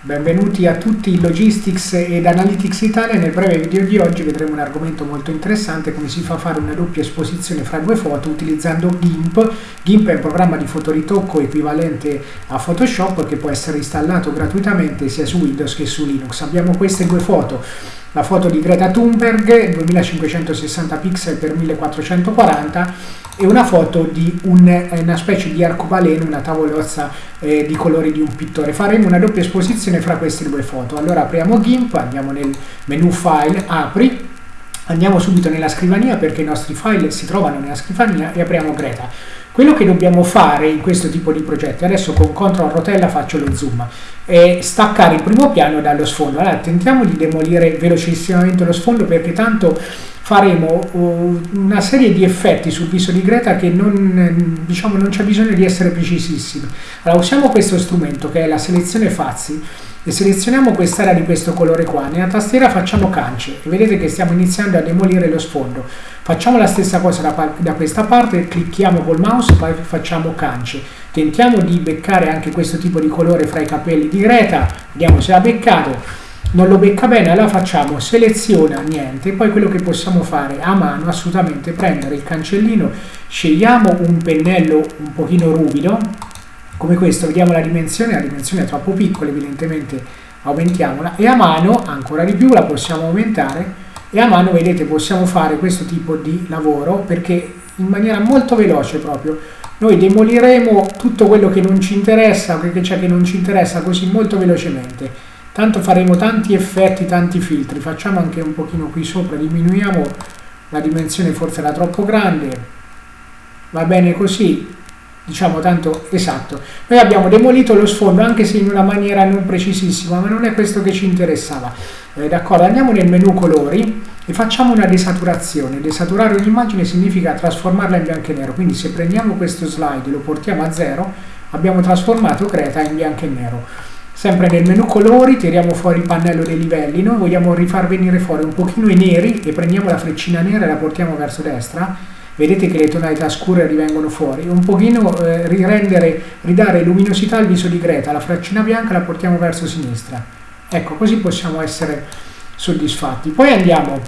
Benvenuti a tutti Logistics ed Analytics Italia. Nel breve video di oggi vedremo un argomento molto interessante, come si fa a fare una doppia esposizione fra due foto utilizzando GIMP. GIMP è un programma di fotoritocco equivalente a Photoshop che può essere installato gratuitamente sia su Windows che su Linux. Abbiamo queste due foto la foto di Greta Thunberg 2560 pixel x 1440 e una foto di un, una specie di arcobaleno, una tavolozza eh, di colori di un pittore. Faremo una doppia esposizione fra queste due foto. Allora apriamo GIMP, andiamo nel menu File, Apri, andiamo subito nella scrivania perché i nostri file si trovano nella scrivania e apriamo Greta. Quello che dobbiamo fare in questo tipo di progetti, adesso con CTRL rotella faccio lo zoom, è staccare il primo piano dallo sfondo. Allora tentiamo di demolire velocissimamente lo sfondo perché tanto faremo uh, una serie di effetti sul viso di Greta che non, diciamo, non c'è bisogno di essere precisissimi. Allora usiamo questo strumento che è la selezione Fazzi e selezioniamo quest'area di questo colore qua, nella tastiera facciamo cance e vedete che stiamo iniziando a demolire lo sfondo. Facciamo la stessa cosa da, da questa parte, clicchiamo col mouse poi facciamo cance. Tentiamo di beccare anche questo tipo di colore fra i capelli di Greta, vediamo se l'ha beccato. Non lo becca bene, allora facciamo seleziona niente, poi quello che possiamo fare a mano assolutamente prendere il cancellino, scegliamo un pennello un pochino ruvido, come questo, vediamo la dimensione, la dimensione è troppo piccola, evidentemente aumentiamola, e a mano, ancora di più, la possiamo aumentare, e a mano, vedete, possiamo fare questo tipo di lavoro, perché in maniera molto veloce proprio, noi demoliremo tutto quello che non ci interessa, che c'è che non ci interessa, così molto velocemente. Tanto faremo tanti effetti, tanti filtri, facciamo anche un pochino qui sopra, diminuiamo la dimensione, forse era troppo grande, va bene così, diciamo tanto esatto. Noi abbiamo demolito lo sfondo anche se in una maniera non precisissima, ma non è questo che ci interessava. Eh, D'accordo, andiamo nel menu colori e facciamo una desaturazione. Desaturare un'immagine significa trasformarla in bianco e nero, quindi se prendiamo questo slide e lo portiamo a zero, abbiamo trasformato Creta in bianco e nero. Sempre nel menu colori tiriamo fuori il pannello dei livelli, noi vogliamo rifar venire fuori un pochino i neri e prendiamo la freccina nera e la portiamo verso destra vedete che le tonalità scure rivengono fuori, un pochino eh, rirendere, ridare luminosità al viso di Greta, la freccina bianca la portiamo verso sinistra. Ecco, così possiamo essere soddisfatti. Poi andiamo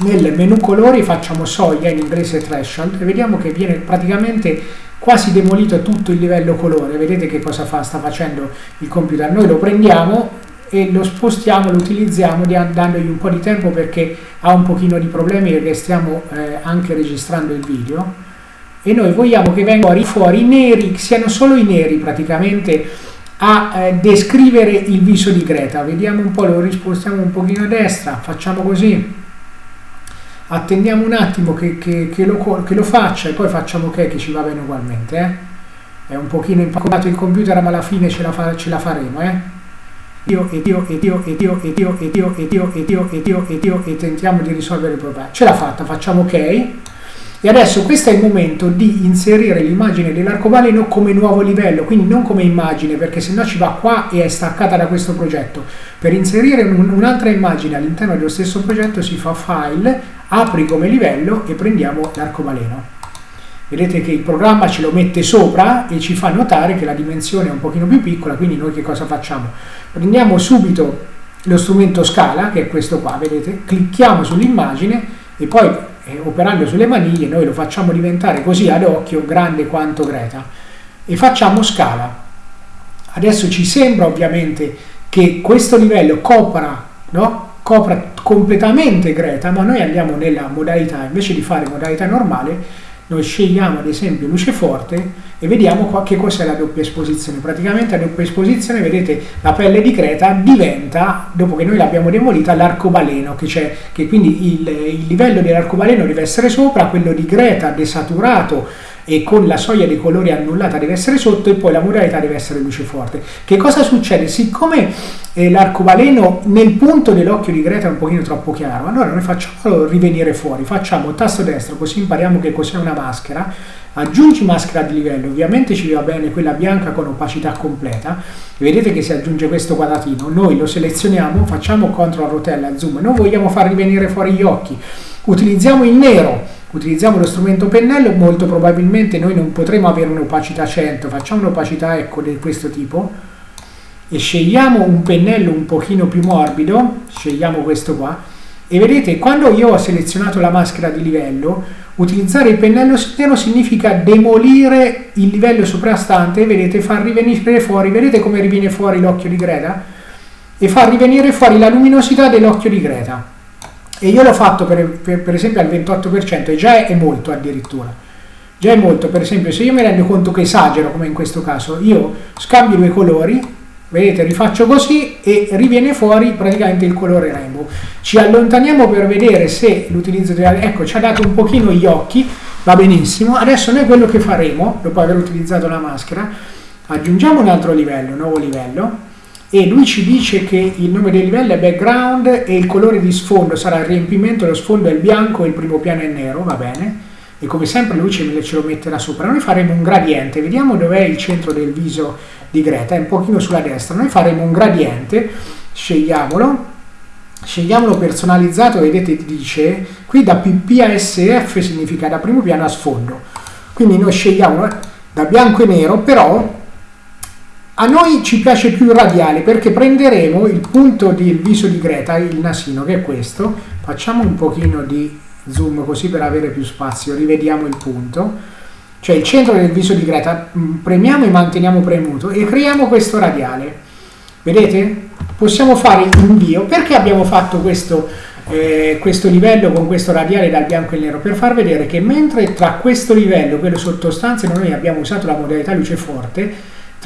nel menu colori, facciamo soglia, in inglese threshold, e vediamo che viene praticamente quasi demolito tutto il livello colore. Vedete che cosa fa, sta facendo il computer. Noi lo prendiamo, e lo spostiamo, lo utilizziamo dandogli un po' di tempo perché ha un pochino di problemi perché stiamo eh, anche registrando il video e noi vogliamo che vengano fuori i neri, siano solo i neri praticamente a eh, descrivere il viso di Greta. Vediamo un po', lo rispostiamo un pochino a destra, facciamo così. Attendiamo un attimo che, che, che, lo, che lo, faccia e poi facciamo ok che ci va bene ugualmente. Eh. È un pochino impaccato il computer ma alla fine ce la, fa, ce la faremo. Eh. Dio e Dio e Dio e Dio e Dio e Dio e Dio e Dio e Dio e Dio e tentiamo di risolvere il problema. Ce l'ha fatta, facciamo ok. E adesso questo è il momento di inserire l'immagine dell'arcobaleno come nuovo livello, quindi non come immagine, perché se no ci va qua e è staccata da questo progetto. Per inserire un, un'altra immagine all'interno dello stesso progetto si fa File, apri come livello e prendiamo l'arcobaleno. Vedete che il programma ce lo mette sopra e ci fa notare che la dimensione è un pochino più piccola, quindi noi che cosa facciamo? Prendiamo subito lo strumento scala, che è questo qua, vedete, clicchiamo sull'immagine e poi eh, operando sulle maniglie noi lo facciamo diventare così ad occhio grande quanto Greta e facciamo scala. Adesso ci sembra ovviamente che questo livello copra, no? copra completamente Greta, ma noi andiamo nella modalità, invece di fare modalità normale, noi scegliamo ad esempio luce forte e vediamo qua che cos'è la doppia esposizione. Praticamente la doppia esposizione, vedete, la pelle di Creta diventa, dopo che noi l'abbiamo demolita, l'arcobaleno, che c'è, che quindi il, il livello dell'arcobaleno deve essere sopra, quello di Greta desaturato e con la soglia dei colori annullata deve essere sotto e poi la modalità deve essere luce forte. Che cosa succede? Siccome eh, l'arcobaleno nel punto dell'occhio di Greta è un pochino troppo chiaro, allora noi facciamolo rivenire fuori, facciamo tasto destro così impariamo che cos'è una maschera, aggiungi maschera di livello, ovviamente ci va bene quella bianca con opacità completa, vedete che si aggiunge questo quadratino, noi lo selezioniamo, facciamo CTRL rotella zoom, noi vogliamo far rivenire fuori gli occhi, utilizziamo il nero, utilizziamo lo strumento pennello, molto probabilmente noi non potremo avere un'opacità 100, facciamo un'opacità ecco di questo tipo, e scegliamo un pennello un pochino più morbido, scegliamo questo qua, e vedete quando io ho selezionato la maschera di livello, utilizzare il pennello nero significa demolire il livello soprastante, vedete, far rivenire fuori, vedete come riviene fuori l'occhio di Greta? E far rivenire fuori la luminosità dell'occhio di Greta. E io l'ho fatto per, per, per esempio al 28% e già è molto addirittura. Già è molto, per esempio, se io mi rendo conto che esagero, come in questo caso, io scambio due colori, vedete rifaccio così e riviene fuori praticamente il colore rainbow. Ci allontaniamo per vedere se l'utilizzo della ecco ci ha dato un pochino gli occhi va benissimo. Adesso noi quello che faremo dopo aver utilizzato la maschera aggiungiamo un altro livello nuovo livello e lui ci dice che il nome del livello è background e il colore di sfondo sarà il riempimento lo sfondo è il bianco e il primo piano è nero va bene e come sempre lui ce lo metterà sopra noi faremo un gradiente vediamo dov'è il centro del viso di Greta, è un pochino sulla destra. Noi faremo un gradiente, scegliamolo, scegliamolo personalizzato, vedete dice, qui da PP significa da primo piano a sfondo. Quindi noi scegliamo da bianco e nero, però a noi ci piace più il radiale perché prenderemo il punto del viso di Greta, il nasino che è questo, facciamo un pochino di zoom così per avere più spazio, rivediamo il punto cioè il centro del viso di Greta, mm, premiamo e manteniamo premuto e creiamo questo radiale. Vedete? Possiamo fare invio. Perché abbiamo fatto questo, eh, questo livello con questo radiale dal bianco e nero? Per far vedere che mentre tra questo livello, quello sottostanze, noi abbiamo usato la modalità luce forte,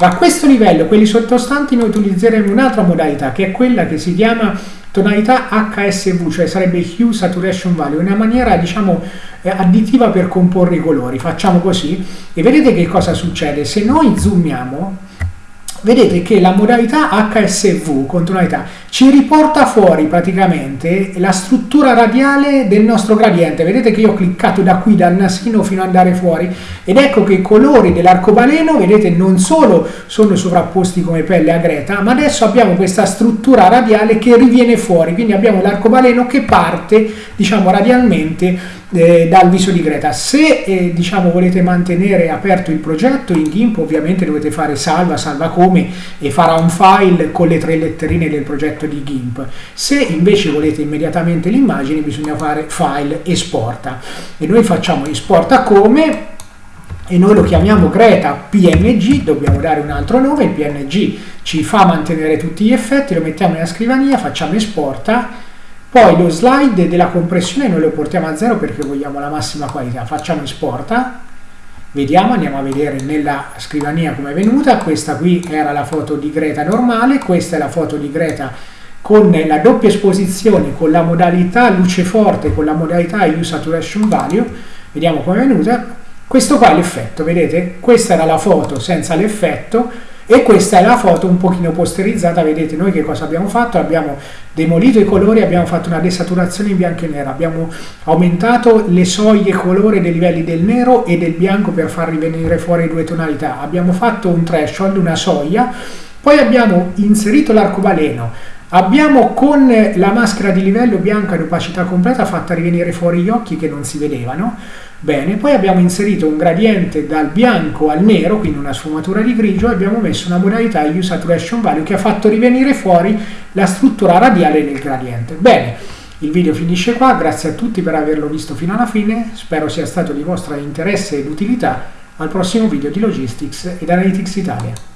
tra questo livello quelli sottostanti noi utilizzeremo un'altra modalità che è quella che si chiama tonalità HSV, cioè sarebbe Hue Saturation Value, una maniera diciamo eh, additiva per comporre i colori. Facciamo così e vedete che cosa succede. Se noi zoomiamo, vedete che la modalità HSV con tonalità ci riporta fuori praticamente la struttura radiale del nostro gradiente. Vedete che io ho cliccato da qui dal nasino fino ad andare fuori ed ecco che i colori dell'arcobaleno, vedete, non solo sono sovrapposti come pelle a Greta, ma adesso abbiamo questa struttura radiale che riviene fuori, quindi abbiamo l'arcobaleno che parte, diciamo, radialmente eh, dal viso di Greta. Se eh, diciamo, volete mantenere aperto il progetto in GIMP ovviamente dovete fare salva, salva come e farà un file con le tre letterine del progetto di GIMP. Se invece volete immediatamente l'immagine bisogna fare file esporta e noi facciamo esporta come e noi lo chiamiamo Greta PNG, dobbiamo dare un altro nome, il PNG ci fa mantenere tutti gli effetti, lo mettiamo nella scrivania, facciamo esporta poi lo slide della compressione noi lo portiamo a zero perché vogliamo la massima qualità. Facciamo esporta, vediamo, andiamo a vedere nella scrivania come è venuta. Questa qui era la foto di Greta normale, questa è la foto di Greta con la doppia esposizione, con la modalità luce forte, con la modalità Use Saturation Value. Vediamo come è venuta. Questo qua è l'effetto, vedete? Questa era la foto senza l'effetto e questa è la foto un pochino posterizzata, vedete noi che cosa abbiamo fatto? Abbiamo demolito i colori, abbiamo fatto una desaturazione in bianco e nero, abbiamo aumentato le soglie colore dei livelli del nero e del bianco per far rivenire fuori due tonalità, abbiamo fatto un threshold, una soglia, poi abbiamo inserito l'arcobaleno, abbiamo con la maschera di livello bianca ad opacità completa fatta rivenire fuori gli occhi che non si vedevano, Bene, poi abbiamo inserito un gradiente dal bianco al nero, quindi una sfumatura di grigio, e abbiamo messo una modalità Use Saturation Value che ha fatto rivenire fuori la struttura radiale del gradiente. Bene, il video finisce qua, grazie a tutti per averlo visto fino alla fine, spero sia stato di vostro interesse ed utilità. Al prossimo video di Logistics ed Analytics Italia.